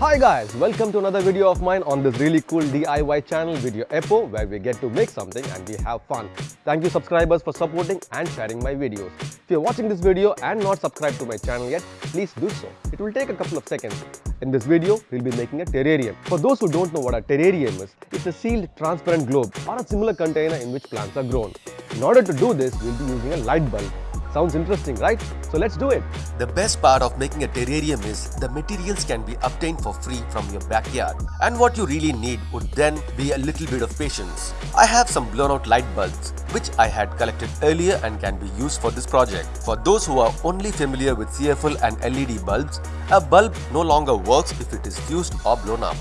Hi guys, welcome to another video of mine on this really cool DIY channel Video Epo where we get to make something and we have fun. Thank you subscribers for supporting and sharing my videos. If you're watching this video and not subscribed to my channel yet, please do so. It will take a couple of seconds. In this video, we'll be making a terrarium. For those who don't know what a terrarium is, it's a sealed transparent globe or a similar container in which plants are grown. In order to do this, we'll be using a light bulb. Sounds interesting, right? So let's do it. The best part of making a terrarium is the materials can be obtained for free from your backyard. And what you really need would then be a little bit of patience. I have some blown out light bulbs which I had collected earlier and can be used for this project. For those who are only familiar with CFL and LED bulbs, a bulb no longer works if it is fused or blown up.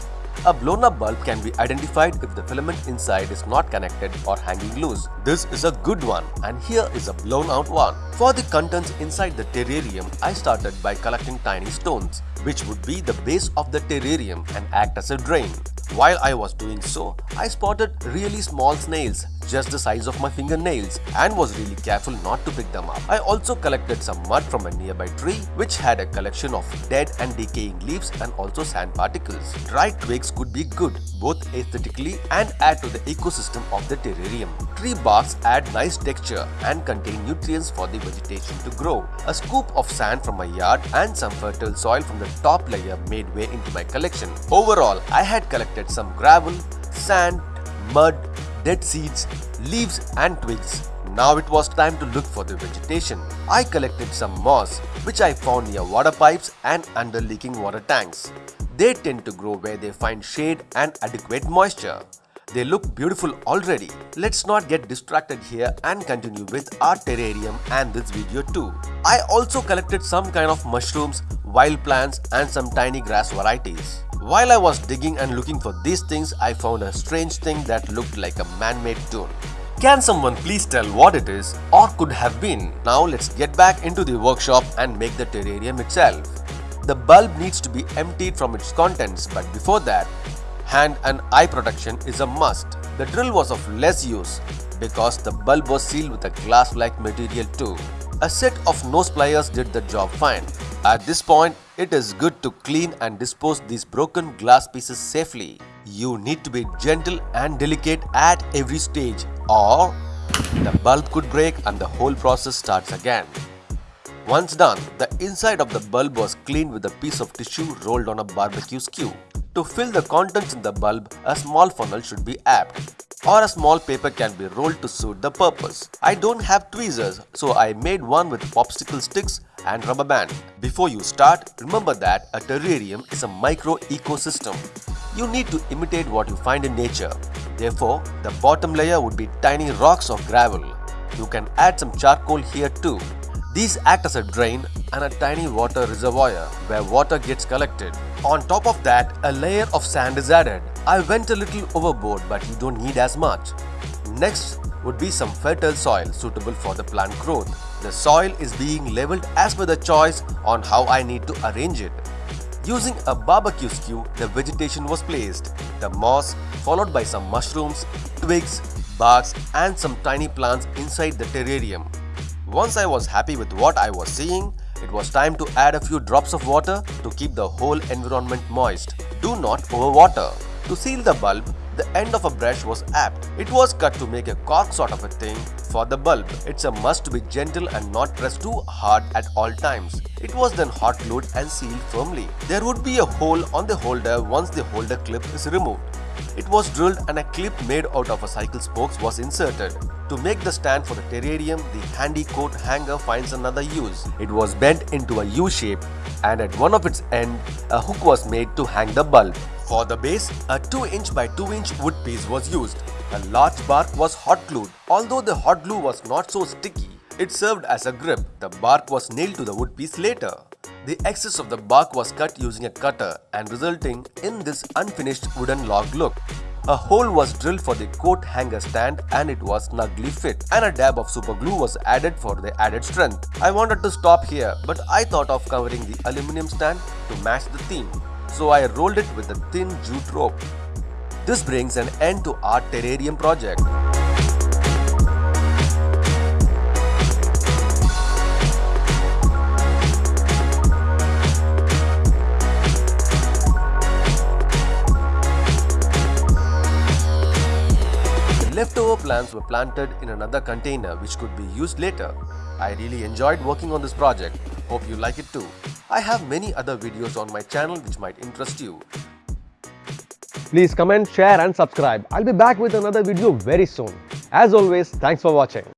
A blown up bulb can be identified if the filament inside is not connected or hanging loose. This is a good one and here is a blown out one. For the contents inside the terrarium, I started by collecting tiny stones, which would be the base of the terrarium and act as a drain. While I was doing so, I spotted really small snails just the size of my fingernails and was really careful not to pick them up. I also collected some mud from a nearby tree which had a collection of dead and decaying leaves and also sand particles. Dry twigs could be good both aesthetically and add to the ecosystem of the terrarium. Tree barks add nice texture and contain nutrients for the vegetation to grow. A scoop of sand from my yard and some fertile soil from the top layer made way into my collection. Overall, I had collected some gravel, sand, mud, dead seeds, leaves and twigs. Now it was time to look for the vegetation. I collected some moss which I found near water pipes and under leaking water tanks. They tend to grow where they find shade and adequate moisture. They look beautiful already. Let's not get distracted here and continue with our terrarium and this video too. I also collected some kind of mushrooms, wild plants and some tiny grass varieties. While I was digging and looking for these things, I found a strange thing that looked like a man-made tune. Can someone please tell what it is or could have been? Now let's get back into the workshop and make the terrarium itself. The bulb needs to be emptied from its contents but before that, hand and eye protection is a must. The drill was of less use because the bulb was sealed with a glass-like material too. A set of nose pliers did the job fine. At this point, it is good to clean and dispose these broken glass pieces safely. You need to be gentle and delicate at every stage or the bulb could break and the whole process starts again. Once done, the inside of the bulb was cleaned with a piece of tissue rolled on a barbecue skew. To fill the contents in the bulb, a small funnel should be apt or a small paper can be rolled to suit the purpose. I don't have tweezers so I made one with popsicle sticks and rubber band. Before you start, remember that a terrarium is a micro ecosystem. You need to imitate what you find in nature. Therefore, the bottom layer would be tiny rocks or gravel. You can add some charcoal here too. These act as a drain and a tiny water reservoir where water gets collected. On top of that, a layer of sand is added. I went a little overboard but you don't need as much. Next would be some fertile soil suitable for the plant growth. The soil is being leveled as per the choice on how I need to arrange it. Using a barbecue skew, the vegetation was placed. The moss followed by some mushrooms, twigs, barks and some tiny plants inside the terrarium. Once I was happy with what I was seeing, it was time to add a few drops of water to keep the whole environment moist. Do not overwater. To seal the bulb, the end of a brush was apt. It was cut to make a cork sort of a thing for the bulb. It's a must to be gentle and not press too hard at all times. It was then hot glued and sealed firmly. There would be a hole on the holder once the holder clip is removed. It was drilled and a clip made out of a cycle spokes was inserted. To make the stand for the terrarium, the handy coat hanger finds another use. It was bent into a U shape and at one of its end, a hook was made to hang the bulb. For the base, a 2 inch by 2 inch wood piece was used. A large bark was hot glued. Although the hot glue was not so sticky, it served as a grip. The bark was nailed to the wood piece later. The excess of the bark was cut using a cutter and resulting in this unfinished wooden log look. A hole was drilled for the coat hanger stand and it was snugly fit and a dab of super glue was added for the added strength. I wanted to stop here but I thought of covering the aluminum stand to match the theme so I rolled it with a thin jute rope. This brings an end to our terrarium project. The leftover plants were planted in another container which could be used later. I really enjoyed working on this project. Hope you like it too. I have many other videos on my channel which might interest you. Please comment, share and subscribe. I'll be back with another video very soon. As always, thanks for watching.